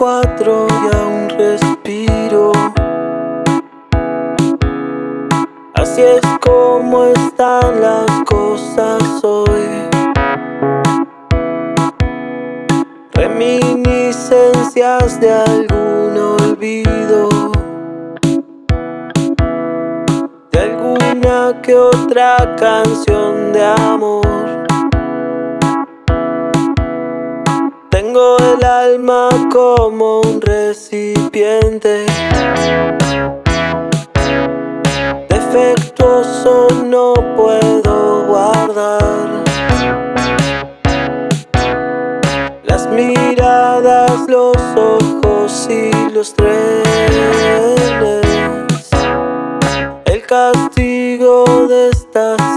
cuatro y aún respiro. Así es como están las cosas hoy. Reminiscencias de algún olvido. De alguna que otra canción de amor. el alma como un recipiente. Defectuoso no puedo guardar. Las miradas, los ojos y los trenes. El castigo de estas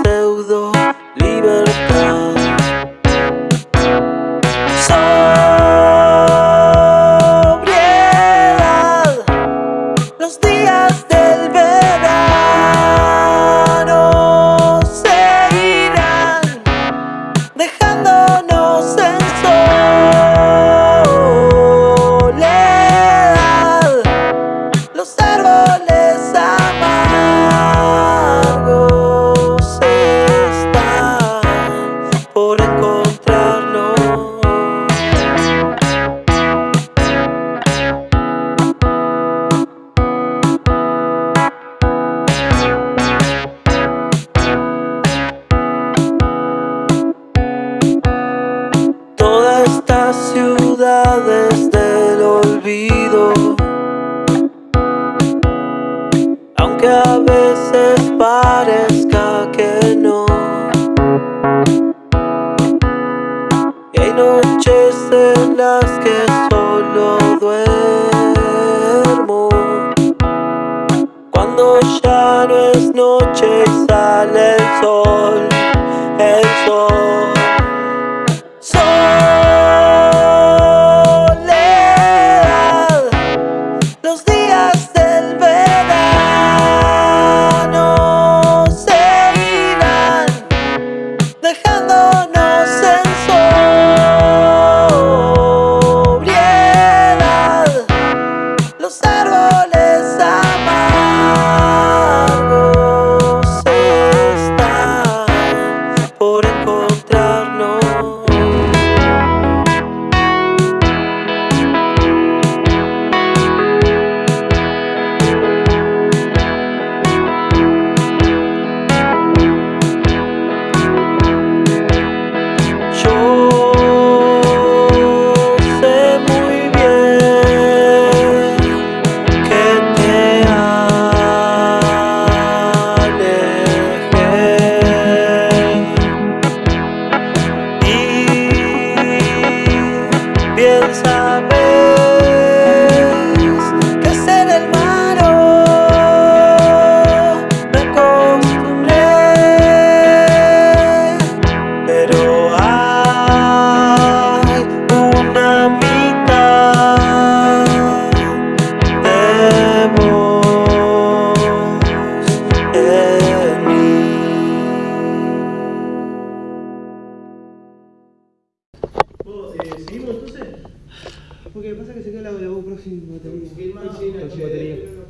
sin batería.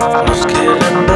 Nos quieren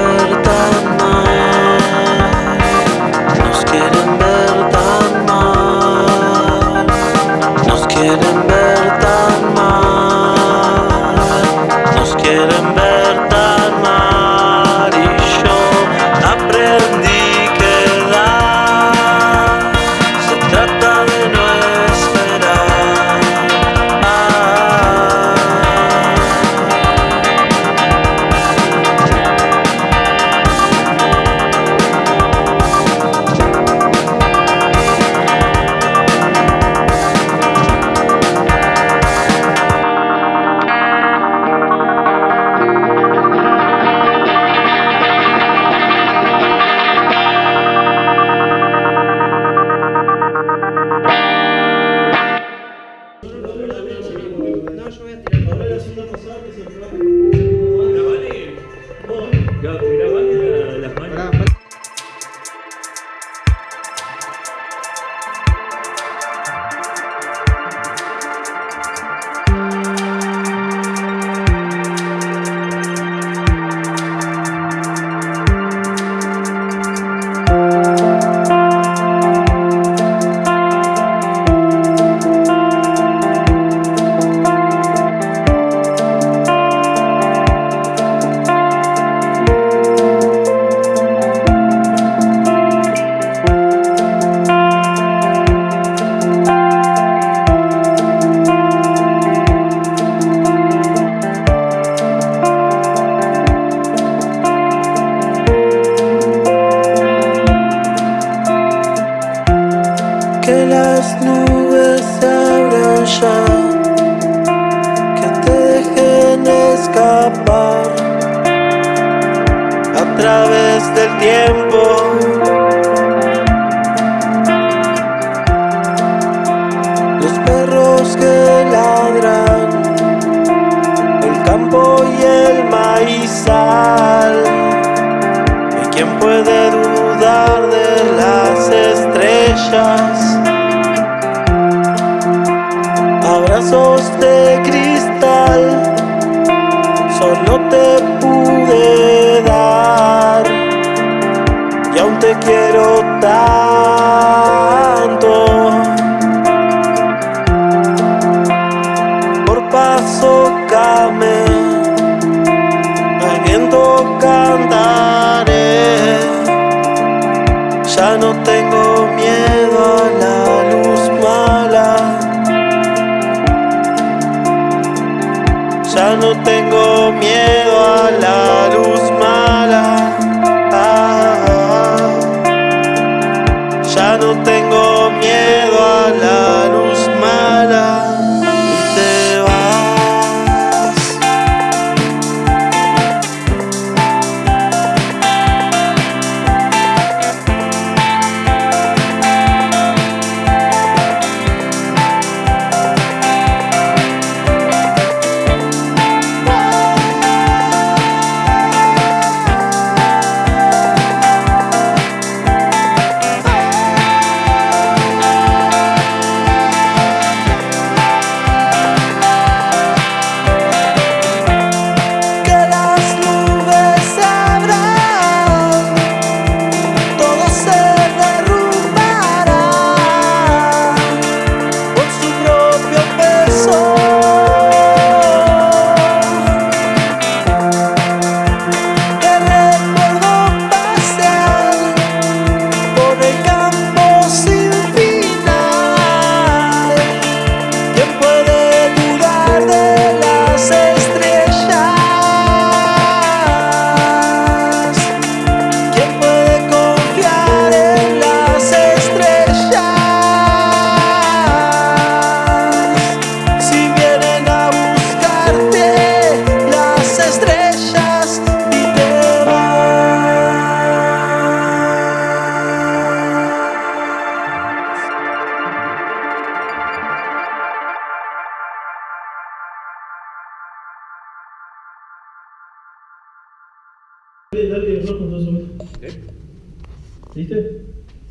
¿Viste?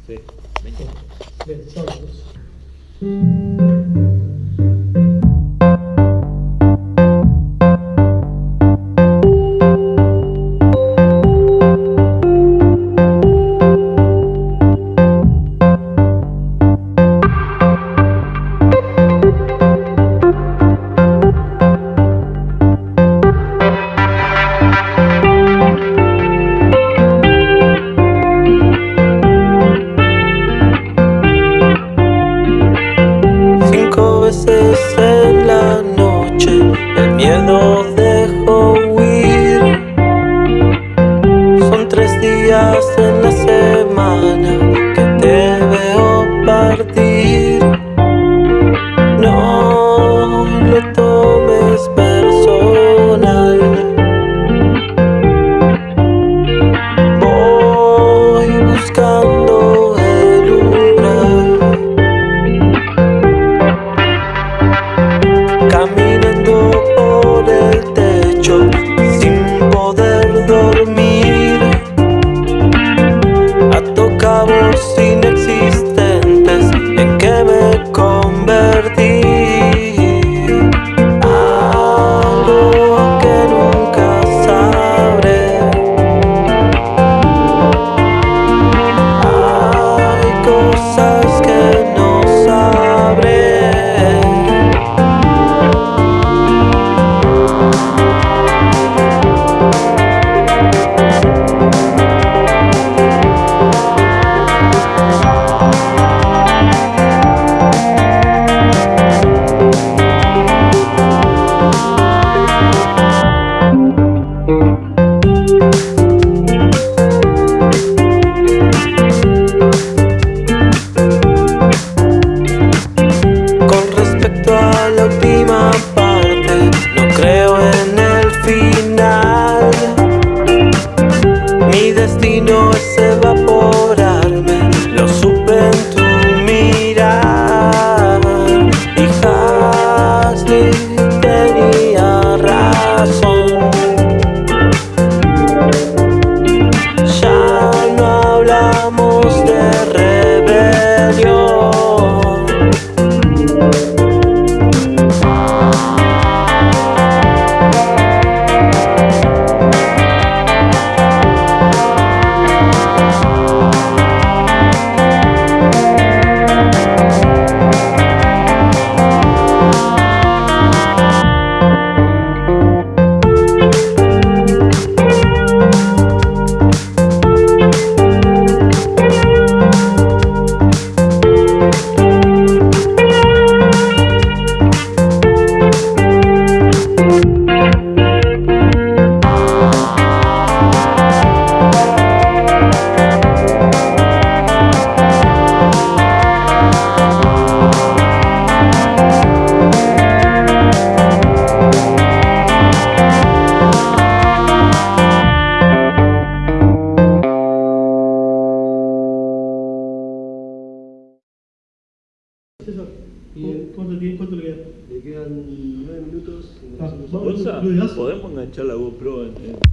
Sí. Bien, días en la semana que te veo partir. Minutos. y Ah, nosotros- vamos. Gonza, ¿Lo dirás? podemos enganchar la GoPro en, en-